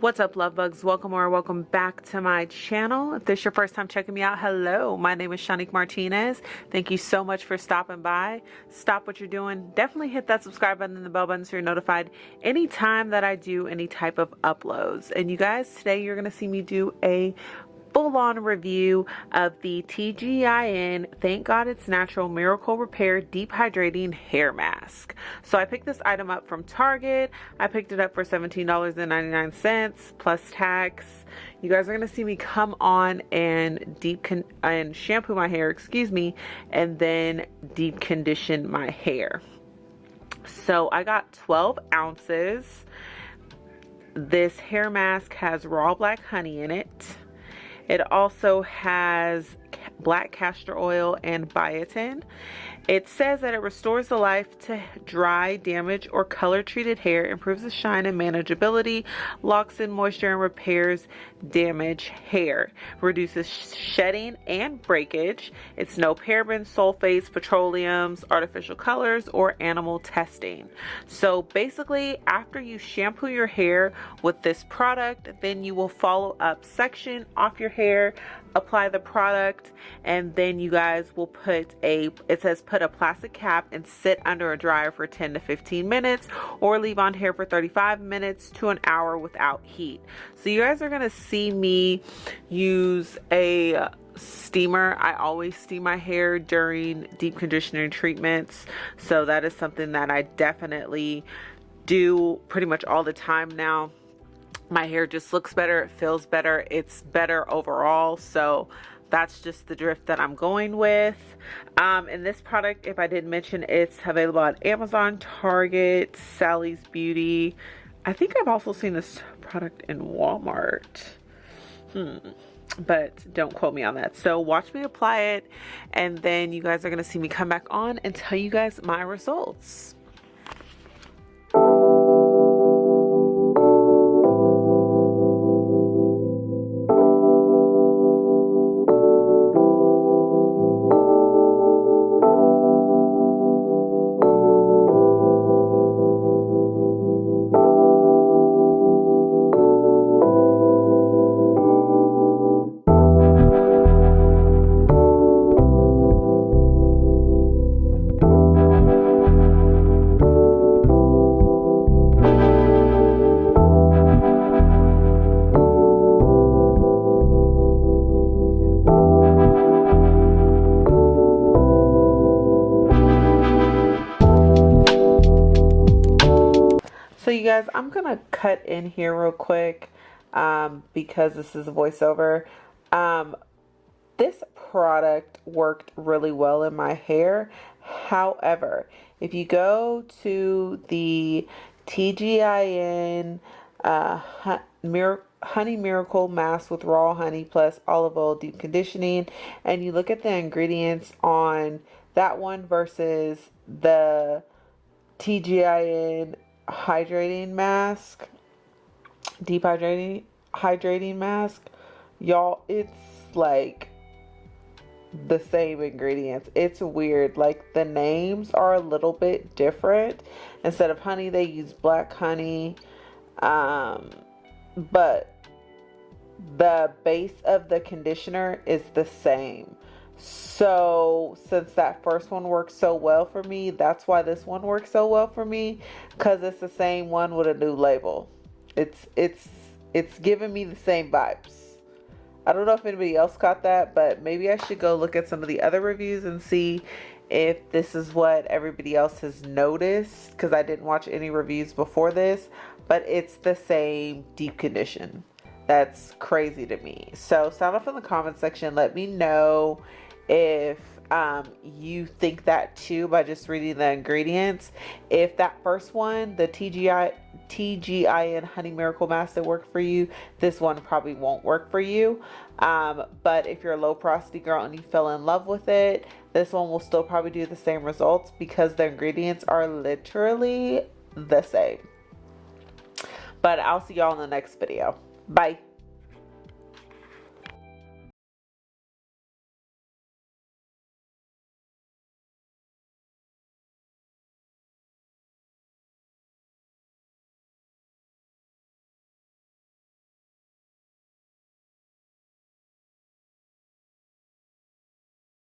What's up, love bugs? Welcome or welcome back to my channel. If this is your first time checking me out, hello. My name is Shanique Martinez. Thank you so much for stopping by. Stop what you're doing. Definitely hit that subscribe button and the bell button so you're notified anytime that I do any type of uploads. And you guys, today you're going to see me do a full-on review of the TGIN Thank God It's Natural Miracle Repair Deep Hydrating Hair Mask. So I picked this item up from Target. I picked it up for $17.99 plus tax. You guys are going to see me come on and deep and shampoo my hair, excuse me, and then deep condition my hair. So I got 12 ounces. This hair mask has raw black honey in it. It also has black castor oil and biotin. It says that it restores the life to dry, damaged, or color treated hair, improves the shine and manageability, locks in moisture, and repairs damaged hair, reduces shedding and breakage. It's no parabens, sulfates, petroleums, artificial colors, or animal testing. So basically, after you shampoo your hair with this product, then you will follow up section off your hair apply the product and then you guys will put a it says put a plastic cap and sit under a dryer for 10 to 15 minutes or leave on hair for 35 minutes to an hour without heat. So you guys are gonna see me use a steamer. I always steam my hair during deep conditioning treatments so that is something that i definitely do pretty much all the time now. My hair just looks better it feels better it's better overall. So that's just the drift that I'm going with. Um, and this product if I didn't mention it's available on Amazon Target Sally's Beauty. I think I've also seen this product in Walmart. Hmm. But don't quote me on that. So watch me apply it and then you guys are going to see me come back on and tell you guys my results So you guys, I'm going to cut in here real quick um, because this is a voiceover. Um, this product worked really well in my hair. However, if you go to the TGIN uh, Honey Miracle Mask with Raw Honey plus Olive Oil Deep Conditioning and you look at the ingredients on that one versus the TGIN hydrating mask, deep hydrating hydrating mask. Y'all, it's like the same ingredients. It's weird. Like the names are a little bit different. Instead of honey, they use black honey. Um, but the base of the conditioner is the same. So, since that first one worked so well for me, that's why this one works so well for me cuz it's the same one with a new label. It's it's it's giving me the same vibes. I don't know if anybody else caught that, but maybe I should go look at some of the other reviews and see if this is what everybody else has noticed because I didn't watch any reviews before this, but it's the same deep condition. That's crazy to me. So sound off in the comment section. Let me know if um, you think that too by just reading the ingredients. If that first one, the TGI, TGIN Honey Miracle Mask that worked for you, this one probably won't work for you. Um, but if you're a low porosity girl and you fell in love with it, this one will still probably do the same results because the ingredients are literally the same. But I'll see y'all in the next video. Bye.